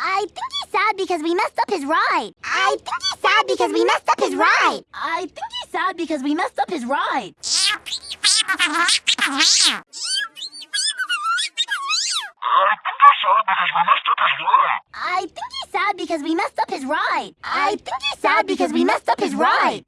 I think he's sad because we messed up his ride. I think he's sad because we messed up his ride. I think he's sad because we messed up his ride. I think he's sad because we messed up his ride. I think he's sad because we messed up his ride.